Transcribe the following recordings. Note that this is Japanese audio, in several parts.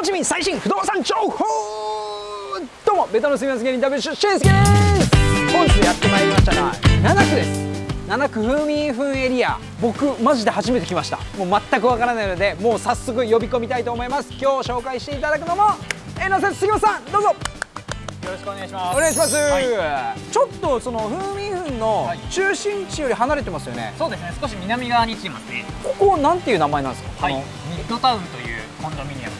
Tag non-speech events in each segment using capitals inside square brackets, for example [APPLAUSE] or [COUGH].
ホーチミン最新不動産情報。どうもベトナム住みます芸人 W 俊介です。本日やってまいりましたのは7区です。7区風民風エリア。僕マジで初めて来ました。もう全くわからないのでもう早速呼び込みたいと思います。今日紹介していただくのもえなせ杉本さんどうぞ。よろしくお願いします。お願いします、はちょっとその風民風の中心地より離れてますよね、そうですね。少し南側に来てますね。ここなんていう名前なんですか？はい。こミッドタウンというコンドミニアム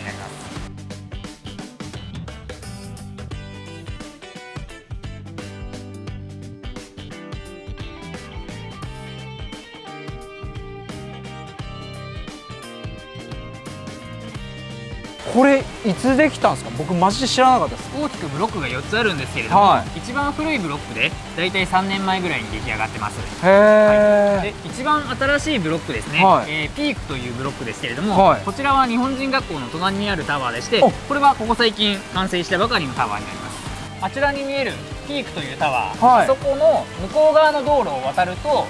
これいつできたんですか？僕マジで知らなかったです。大きくブロックが4つあるんですけれども、は一番古いブロックでだいたい3年前ぐらいに出来上がってます。へで一番新しいブロックですね、はい。えーピークというブロックですけれども、はい。こちらは日本人学校の隣にあるタワーでしてお。これはここ最近完成したばかりのタワーになります。あちらに見えるピークというタワー、はい。そこの向こう側の道路を渡ると、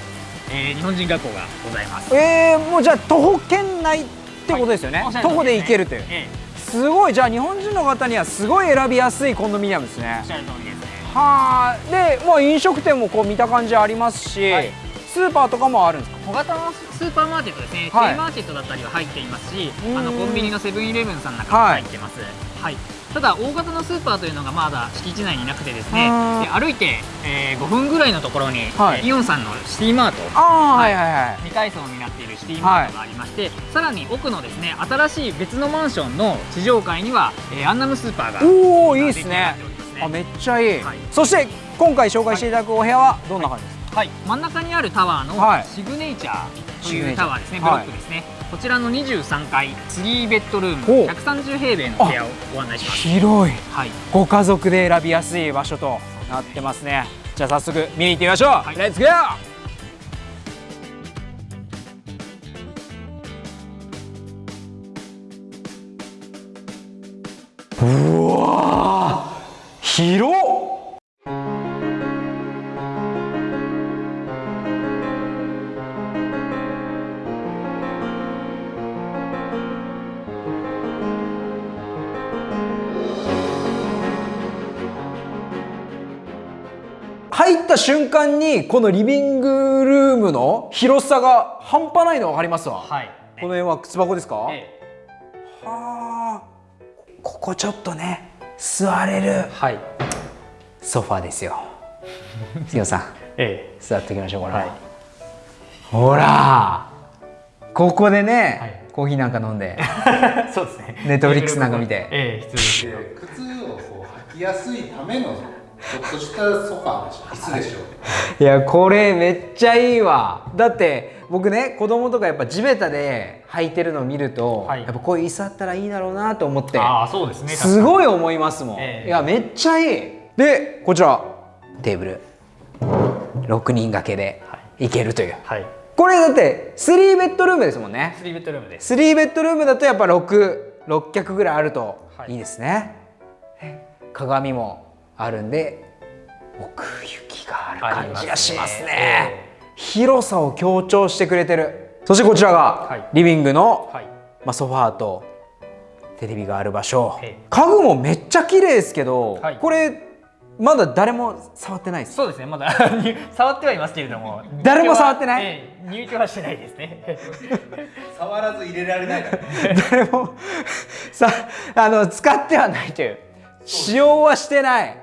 えー日本人学校がございます。えー、もうじゃあ徒歩圏内ってことですよね、おっしゃる通り徒歩で行けるという。ええすごい。じゃあ日本人の方にはすごい選びやすいコンドミニアムですね。おっしゃる通りですね。はあでまあ飲食店もこう見た感じありますし、はい。スーパーとかもあるんですか？小型のスーパーマーケットですね、はい。マーケットだったりは入っていますしうん。あのコンビニのセブンイレブンさんなんかも入ってます、はいただ大型のスーパーというのがまだ敷地内になくてですね歩いて、えー5分ぐらいのところに、はい。イオンさんのシティマート。ああはい。はいはい2階層になっているシティマートがありまして、さらに奥のですね新しい別のマンションの地上階には、えーアンナムスーパーがおおいいですね。あめっちゃいい、はい。そして今回紹介していただくお部屋はどんな感じですか、はい、真ん中にあるタワーのはい。シグネイチャーというタワーですね、ブはいロックですね、こちらの23階3ベッドルーム130平米の部屋をご案内します。広い。はい。ご家族で選びやすい場所となってますね。じゃあ早速見に行ってみましょう、はい。レッツゴー間にこのリビングルームの広さが半端ないの分かりますわ、はい。この辺は靴箱ですか、えはあ。ここちょっとね座れるはい。ソファーですよ。[LAUGHS] 杉野さん。え座っておきましょうこれ、は。い。ほら！ここでね、はい。コーヒーなんか飲んで。え [LAUGHS] そうですね。ネットフリックスなんか見て。ええ必要です。靴をこう履きやすいためのちょっとしたソファーでしょ椅子でしょい。やこれめっちゃいいわ。だって僕ね子供とかやっぱ地べたで履いてるのを見ると、はい。やっぱこういう椅子あったらいいだろうなと思って。ああそうですね。すごい思いますもん、ええいやめっちゃいい。でこちら。テーブル。6人掛けでい。けるという、はい。これだって3ベッドルームですもんね。3ベッドルームです。3ベッドルームだとやっぱ66脚ぐらいあるとはい。いいですね、鏡もあるんで奥行きがある感じがしますね。ありますね。広さを強調してくれてる。そしてこちらはい。がリビングの、はい。まあ、ソファーとテレビがある場所。ええ。家具もめっちゃ綺麗ですけど、はい。これまだ誰も触ってないです。そうですねまだ。[LAUGHS] 触ってはいますけれども。誰も触ってない？ええ入居はしてないですね。[LAUGHS] [LAUGHS] 触らず入れられないからね。誰もさあの使ってはないという。使用はしてない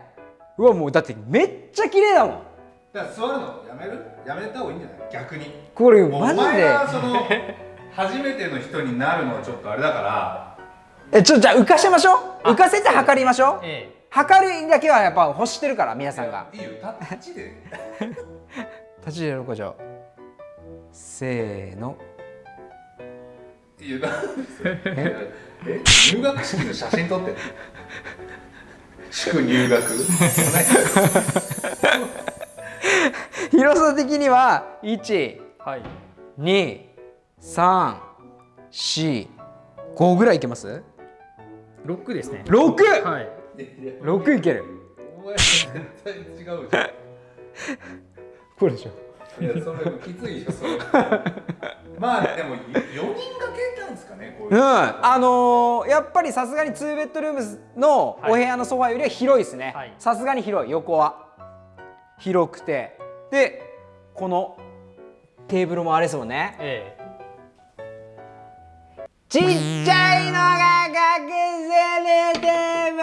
うわもうだってめっちゃ綺麗だもん。だから座るのやめる？やめた方がいいんじゃない？逆に。これマジで。前がその初めての人になるのはちょっとあれだから。えちょじゃあ浮かせましょう？あ。浮かせて測りましょう？え測りだけはやっぱ欲してるから皆さんが。いいよ。タッチで。立ち入れるかじゃあ。せーの。いやえ？入学式の写真撮ってる祝入学？広さ的には1えはい。2 3 4 5ぐらいいけます？6ですね。6!6 はい。いける。お前絶対違うじゃん。これでしょ。いやそれきついでしょそれ [LAUGHS] まあでも4人掛けなんですかねこういう。うん。あのーやっぱりさすがに2ベッドルームのお部屋のソファよりは広いですね。はい。さすがに広い。横は。広くて。でこのテーブルもあれですもんね。えちっちゃいのが隠せるテーブ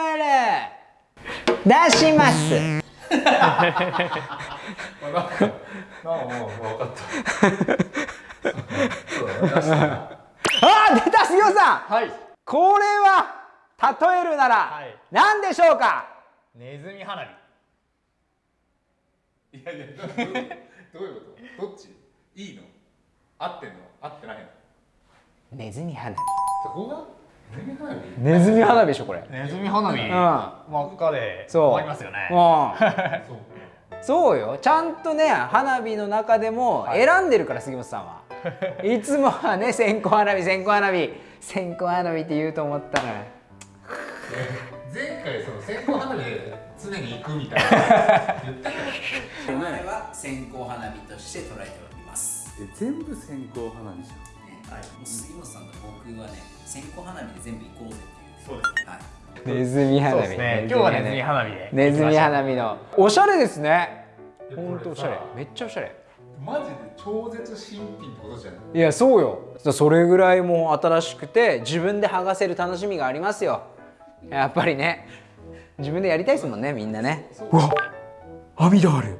ル。出します。[LAUGHS] [LAUGHS] まあなんか分かったそうだね出したなあ出た杉尾さんはいこれは例えるならはい。何でしょうか、ネズミ花火。いやいやど [LAUGHS] どういうこと？どっち？いいの？合ってんの？合ってないの？ネズミ花火。そこが？ネズミ花火？ネズミ花火でしょこれ。ネズミ花火。ん。真っ赤で終わりますよね。うん。そ [LAUGHS] うそうよ。ちゃんとね花火の中でも選んでるから杉本さんは。[LAUGHS] いつもはね線香花火線香花火。線香花火って言うと思ったのよ前回その線香花火で常に行くみたいな言っ前は線香花火として捉 [LAUGHS] えております。え全部線香花火じゃん。ねはい、もう杉本さんと僕はね、線香花火で全部行こうぜっていう。そうですはい。ネズミ花火そうですね。今日はネズミ花火でネズミ花火の。おしゃれですね。いやほんとおしゃれ。めっちゃおしゃれ。マジで超絶新品ってことじゃんい？やそうよ。それぐらいもう新しくて自分で剥がせる楽しみがありますよやっぱりね。自分でやりたいですもんねみんなね。うわ網戸ある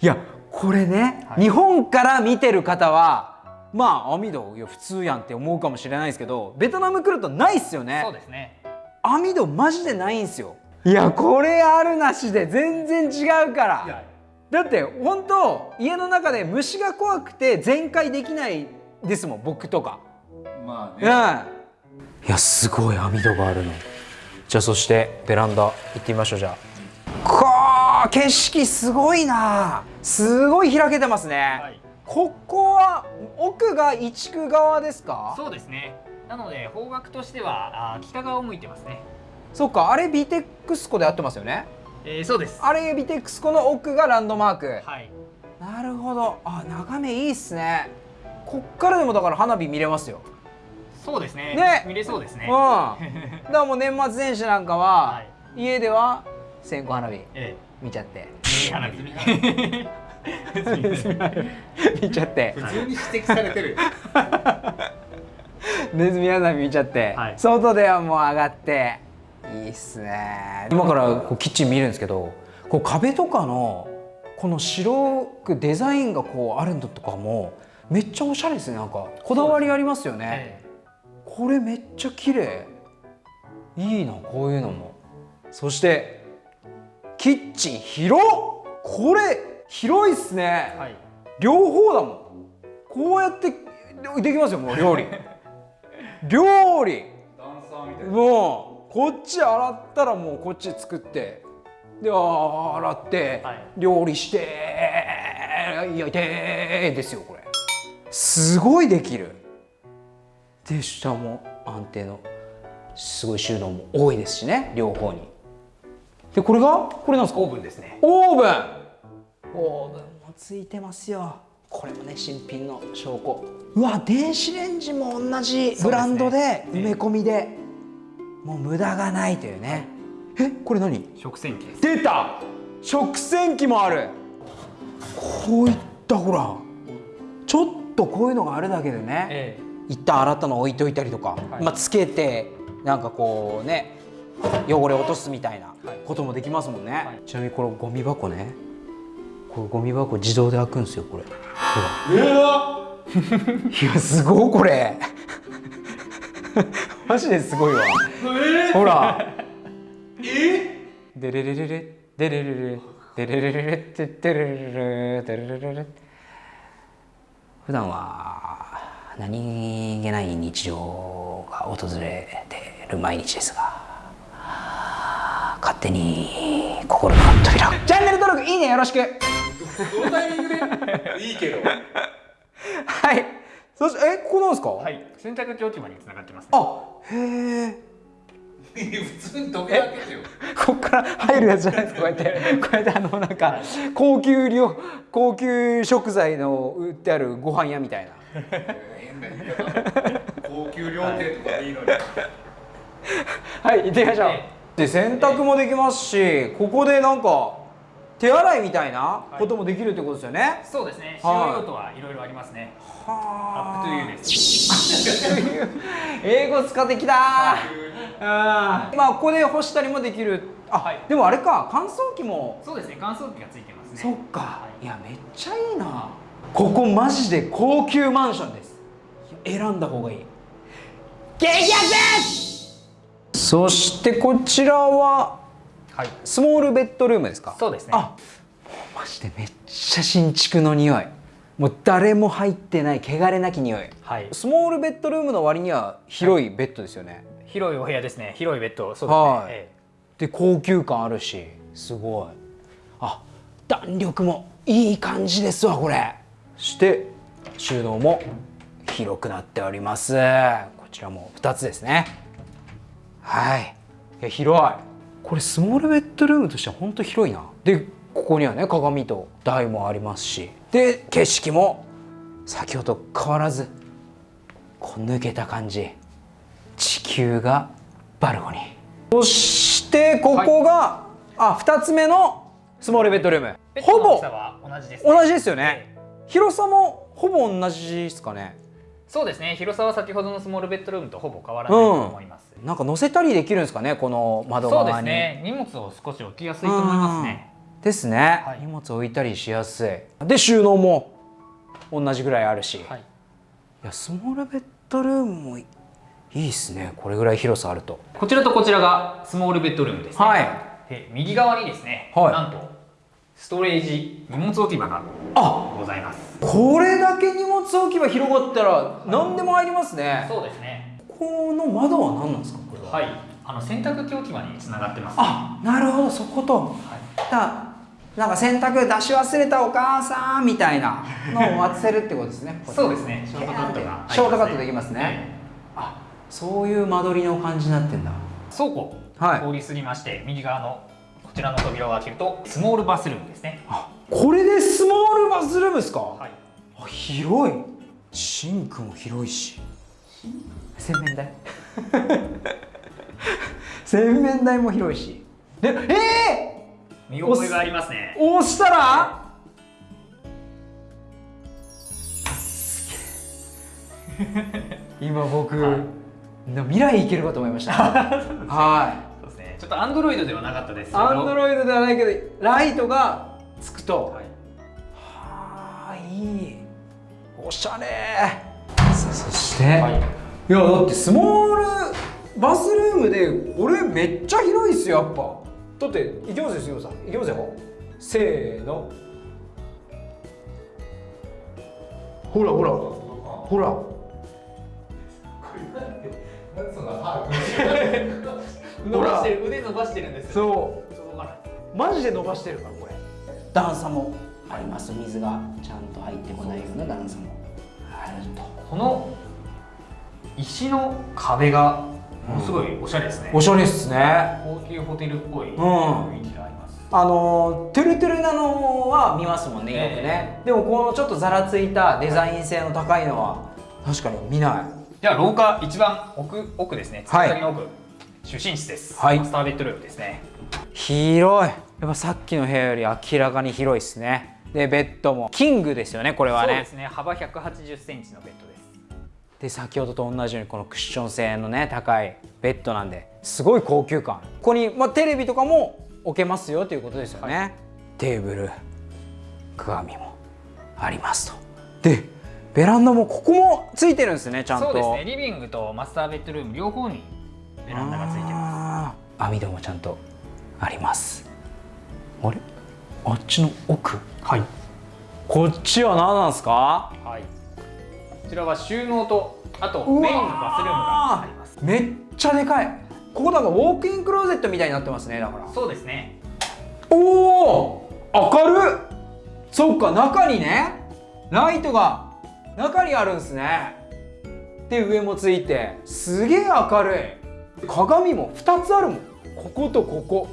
いやこれね、はい。日本から見てる方はまあ網戸いや普通やんって思うかもしれないですけどベトナム来るとないっすよね。そうですね。網戸マジでないんすよ。いやこれあるなしで全然違うから。だって本当家の中で虫が怖くて全開できないですもん僕とか。うんまあねいやすごい網戸があるの。じゃあそしてベランダ行ってみましょうじゃあ。こー景色すごいな。すごい開けてますね、はい。ここは奥が一区側ですか？そうですね。なので方角としてはあー北側を向いてますね。そっかあれビテックスコで合ってますよね？えー、そうです。あれビテックスコの奥がランドマーク。はい。なるほど。あ眺めいいっすね。こっからでもだから花火見れますよそうですね。ね。見れそうですね。うん。だからもう年末年始なんかは、はい。家では線香花火え見ちゃって。ー、花火。[LAUGHS] 見ちゃって。普通に指摘されてるよ。[LAUGHS] ネズミ花火見ちゃって、はい。外ではもう上がって。いいっすね。今からこうキッチン見るんですけどこう壁とかのこの白くデザインがこうあるのとかもめっちゃおしゃれですね。なんかこだわりありますよね、えこれめっちゃ綺麗。いいなこういうのも。そしてキッチン広っ。これ広いっすね、ーはい。両方だもん。こうやってできますよもう料理。料理。もうこっち洗ったらもうこっち作って。であ洗って、はい。料理して焼いてですよこれ。すごいできるで下も安定のすごい収納も多いですしね両方に。でこれが？これなんですか？オーブンですね。オーブン。オーブンもついてますよ。これもね新品の証拠。うわ電子レンジも同じブランドで埋め込みで。もう無駄がないというね。えこれ何？食洗機です。出た！食洗機もある。こういったほらちょっとこういうのがあるだけでね。え一旦洗ったの置いといたりとか、はい。まあ、つけてなんかこうね汚れ落とすみたいなはい。こともできますもんね、はい。ちなみにこれゴミ箱ね。これゴミ箱自動で開くんですよこれ。ほら [LAUGHS] いやすごいこれ。[LAUGHS] マジですごいわ、ほら。え？デレレレレデレレレデレレレレテテレレレデレレレレ普段は何気ない日常が訪れている毎日ですが勝手に心の扉チャンネル登録いいねよろしく。どのタイミングで？[LAUGHS] いいけど。はい。そしてえここなんですか、はい。洗濯機置き場につながってます、ね、あへえ [LAUGHS] 普通に時計開けてよ。こっから入るやつじゃないですか？[LAUGHS] こうやってこうやってあのなんか高級料高級食材の売ってあるご飯屋みたいな変な言い方。高級料亭とかでいいのに。はい行ってみましょう。で洗濯もできますしここでなんか手洗いみたいなこともできるってことですよね、そうですね。使はい。用用途はいろいろありますね。はアップトゥーです。英語使ってきたー、あー。まあここで干したりもできる。あ、はい。でもあれか乾燥機も。そうですね。乾燥機がついてますね。そっか、、はいやめっちゃいいなここマジで高級マンションです。選んだ方がいい。激安です！そしてこちらははい。スモールベッドルームですか？そうですね。あマジでめっちゃ新築の匂い。もう誰も入ってない汚れなき匂い。はい。スモールベッドルームの割には広いベッドですよね、広いお部屋ですね。広いベッド。そうですね、はい。えで高級感あるし。すごい。あ弾力もいい感じですわこれ。そして収納も広くなっております。こちらも2つですね。はい。いや広い。これスモールベッドルームとしては本当広いな。でここにはね鏡と台もありますし。で景色も先ほどと変わらずこう抜けた感じ。地球がバルコニー。そしてここが、あ2つ目のスモールベッドルーム。ほぼ同じです、ね、同じですよね。ええ広さもほぼ同じですかね。そうですね。広さは先ほどのスモールベッドルームとほぼ変わらないと思います、なんか乗せたりできるんですかねこの窓そう側にですね。荷物を少し置きやすいと思いますね。うん。ですね、はい。荷物置いたりしやすい。で収納も同じぐらいあるし、い、はい。やスモールベッドルームもいいですね。これぐらい広さあると。こちらとこちらがスモールベッドルームですね。はい。で右側にですね、はい。なんとストレージ。荷物置き場があございます。これだけ荷物置き場広がったら何でも入りますね。そうですね。この窓は何なんですか？これははい。あの洗濯機置き場につながってます。あなるほど。そこと。だなんか洗濯出し忘れたお母さんみたいなのを [LAUGHS] 渡せるってことですね。そうですね。ショートカットがショートカットできますね。あそういう間取りの感じになってんだ。倉庫はい。通り過ぎまして、右側のこちらの扉を開けるとスモールバスルームですね。あこれでスモールバスルームですか、はい。あ広い。シンクも広いし。洗面台？[LAUGHS] 洗面台も広いし。でえ見覚えがありますね。ー、押したら？今僕、はい。未来行けるかと思いました。[LAUGHS] はいちょっとアンドロイドではなかったですアンドロイドではないけどライトがつくと、はい。はあいい。おしゃれ。さあそして、はい。い、やだってスモールバスルームでこれめっちゃ広いっすよやっぱ。だっていきますよ杉本さん。いきますよ。せーの。ほらほら。ほら。[LAUGHS] その歯 [LAUGHS] 伸ばしてる腕伸ばしてるんですよ。そう。届かないマジで伸ばしてるからこれ。段差もあります。水がちゃんと入ってこないような段差も。あるとこの石の壁がものすごいおしゃれですね、おしゃれっすね。高級ホテルっぽいん。雰囲気があります、あのトゥルトゥルなのは見ますもんねよくね、でもこのちょっとざらついたデザイン性の高いのは確かに見ない。じゃあ廊下一番奥奥ですね。はい。突き先の奥、就寝室です、はい。マスターベッドルームですね。広い。やっぱさっきの部屋より明らかに広いですね。でベッドも。キングですよねこれはね。そうですね。幅180センチのベッドです。で先ほどと同じようにこのクッション性のね高いベッドなんですごい高級感。ここに、まあ、テレビとかも置けますよということですよね、テーブル鏡もありますと。でベランダもここもついてるんですねちゃんと。そうですね。リビングとマスターベッドルーム両方にベランダがついてまあー網戸もちゃんとあります。あれ？あっちの奥？すはい。こっちは何なんですか？はい。こちらは収納とあとメインのバスルームがあります。めっちゃでかい。ここなんかウォークインクローゼットみたいになってますねだから。そうですね。おお明るっ！そっか中にねライトが中にあるんですね。で上もついて。すげえ明るい鏡も2つあるもん。こことここ。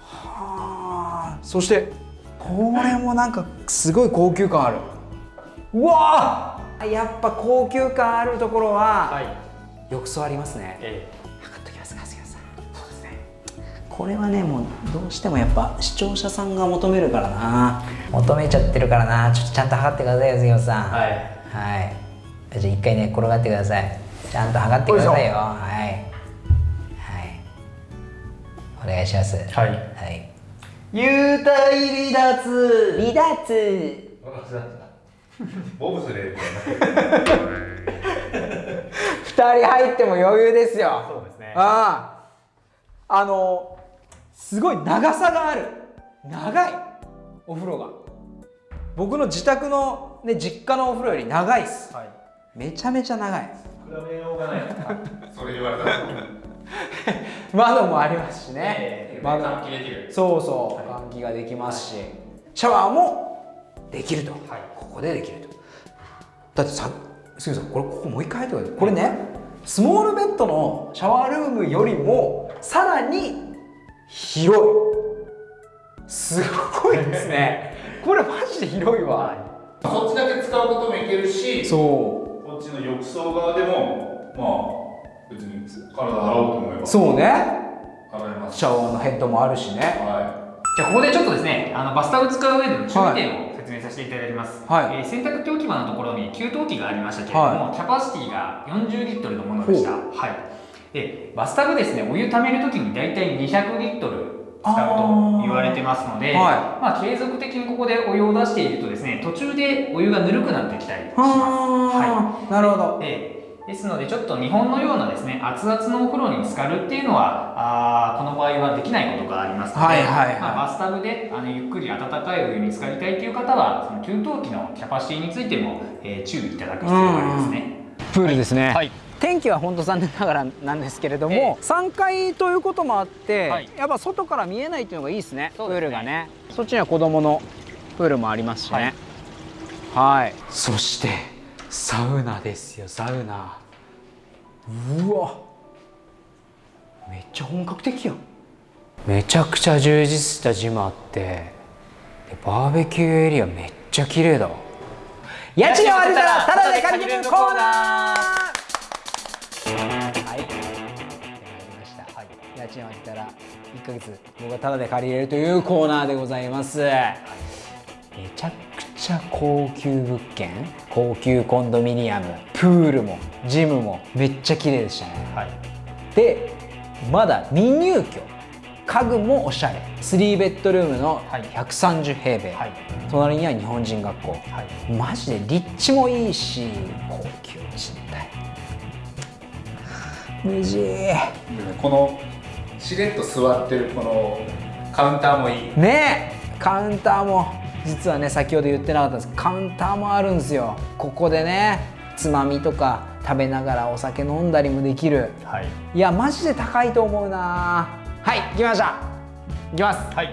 はあ。そしてこれもなんかすごい高級感ある。うわあやっぱ高級感あるところは、はい。浴槽ありますね。え測っときますか杉谷さん。そうですね。これはねもうどうしてもやっぱ視聴者さんが求めるからな。求めちゃってるからな。ちょっとちゃんと測ってくださいよ杉谷さん。はい。はい。じゃあ一回ね転がってください。ちゃんと測ってくださいよ。はいはいお願いします。はい。はい。幽体離脱。離脱。私だったボブスレーみたいな二人入っても余裕ですよ。そうですね。あああのすごい長さがある。長い。お風呂が。僕の自宅の、ね、実家のお風呂より長いっす。はい。めちゃめちゃ長い。比べようがない。それ言われたら [LAUGHS] 窓もありますしね。え、え窓。換気できる。そうそう、換気ができますし。シャワーもできると、はい。ここでできると。だってさ杉さんこれここもう一回入ってください。これねスモールベッドのシャワールームよりもさらに広い。すごいですね。これマジで広いわ、そっちだけ使うこともいけるしそこっちの浴槽側でもまあ別に体洗おうと思えば。うそうね。洗えます。シャワーのヘッドもあるしね。はじゃあここでちょっとですねあのバスタブ使う上での注意点を説明させていただきます、はい。えー洗濯機置き場のところに給湯器がありましたけれども、はキャパシティが40リットルのものでした。はい。でバスタブですねお湯ためるときに大体200リットル使うと言われてますので、はまあ、継続的にここでお湯を出しているとですね途中でお湯がぬるくなってきたりします。はあ、なるほど。ええですのでちょっと日本のようなですね熱々のお風呂に浸かるっていうのはあーこの場合はできないことがありますので、はいはいはい。まあ、バスタブであのゆっくり温かいお湯に浸かりたいという方はその給湯器のキャパシティについても、えー注意いただく必要がありますね。プールですね、はい。天気は本当残念ながらなんですけれども、え3階ということもあって、はい。やっぱ外から見えないっていうのがいいですね。ねールがね。そっちには子供のプールもありますしね。はい。そしてサウナですよサウナ。うわ。めっちゃ本格的やん。めちゃくちゃ充実したジムあってでバーベキューエリアめっちゃ綺麗だ。わ家賃を当てたらタダで借りれるコーナー。家賃を当てた。ら1ヶ月僕がタダで借りれるというコーナーでございます。めちゃゃ高級物件、高級コンドミニアム、プールもジムもめっちゃ綺麗でしたね。はい。で、まだ未入居。家具もおしゃれ。3ベッドルームのはい。130平米、はい。隣には日本人学校、はい。マジで立地もいいし高級賃貸。無事。いこのしれっと座ってるこのカウンターもいい。ねえ。カウンターも実はね先ほど言ってなかったんですカウンターもあるんですよ。ここでねつまみとか食べながらお酒飲んだりもできる。はい。いやマジで高いと思うな。はい来ました。いきます。はい。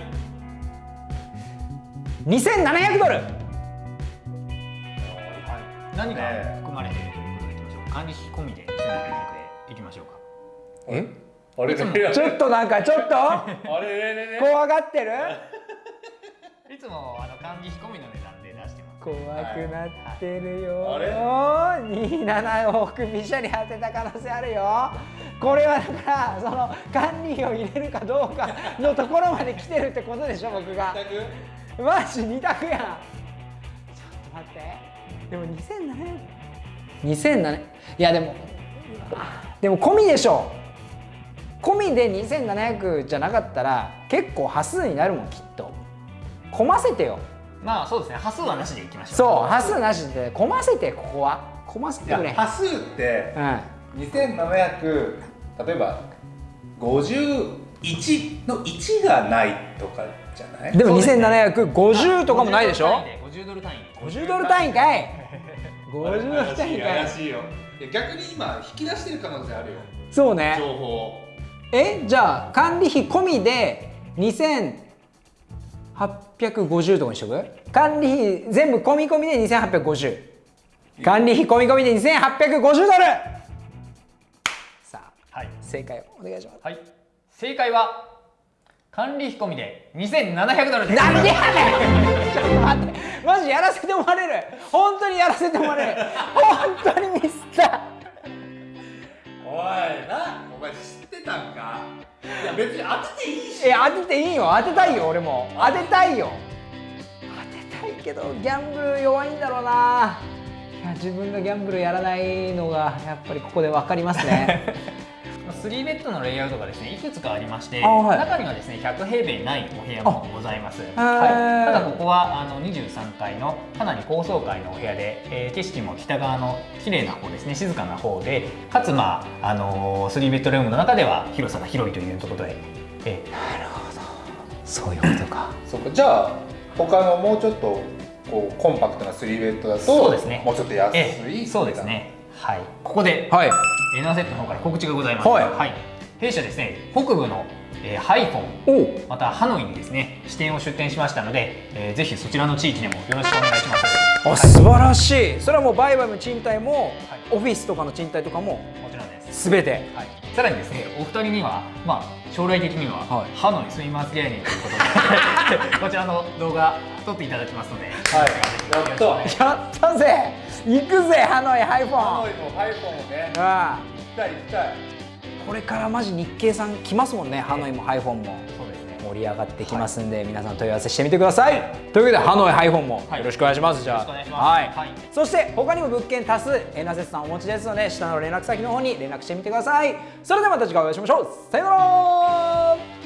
2700ドル。何が含まれているということでいきましょう。管理費込みで1700でいきましょうか。え？あれ？ちょっとなんかちょっと？[LAUGHS] あれれれれ？怖がってる？いつもあの管理費込みの値段で出してます。怖くなってるよ、あれ？27往復びしゃり当てた可能性あるよ。これはだからその管理費を入れるかどうかのところまで来てるってことでしょ僕が。マジ二択やん。ちょっと待って。でも2700 2700いやでもでも込みでしょ。込みで2700じゃなかったら結構端数になるもんきっと込ませてよ。まあそうですね端数はなしでいきましょう。そう端数なしで込ませてここは。込ませいてくれ。や端数ってうん。2700例えば51の1がないとかじゃない？でもそうですね。2750とかもないでしょ？50ドル単位。で50ドル単位かい。[LAUGHS] 50ドル単位かい。怪しいよ。逆に今引き出してる可能性あるよ。そうね。情報え？じゃあ管理費込みで2850とかにしとく？管理費全部込み込みで2850管理費込み込みで2850ドル。さあはい。正解をお願いします。はい。正解は管理費込みで2700ドルです。なんでやねん！ちょっと待って。マジやらせてもらえる？本当にやらせてもらえる？本当にミスったおいな。お前知ってたんか？いや別に当てていいし。え当てていいよ。当てたいよ俺も。当てたいよ。当てたいけどギャンブル弱いんだろうな。いや自分がギャンブルやらないのがやっぱりここで分かりますね [LAUGHS] 3ベッドのレイアウトがですねいくつかありまして、あはい。中にはですね100平米ないお部屋もございます、あはい、ただここはあの23階のかなり高層階のお部屋で、えー景色も北側の綺麗な方ですね静かな方でかつまあ、あのー、3ベッドルームの中では広さが広いというところで、えそういうことか。[COUGHS] そっか。じゃあ他のもうちょっとこうコンパクトな3ベッドだとそうですね。もうちょっと安い、ええそうですね。はい。ここではいエナーセットの方から告知がございます。はい。弊社ですね、北部の、えーハイフォン、またハノイにですね、支店を出店しましたので、えーぜひそちらの地域でもよろしくお願いします。あ素晴らしい。それはもう売買も賃貸も、はい。オフィスとかの賃貸とかももちろんです。すべて。はい、さらにですね、お二人には、まあ、将来的には、はい。ハノイスイマース芸人ということで、[LAUGHS] こちらの動画撮っていただきますので、はい。やったぜ。行くぜハノイハイフォン。ハノイもハイフォンもねああ。行きたい行きたい。これからマジ日系さん来ますもんねハノイもハイフォンも。盛り上がってきますんで、皆さん問い合わせしてみてください。というわけでハノイハイフォンもはい。よろしくお願いします、じゃあよろしくお願いします。はい、はい。そして他にも物件多数エナセスさんお持ちですので下の連絡先の方に連絡してみてください。それではまた次回お会いしましょう。さよなら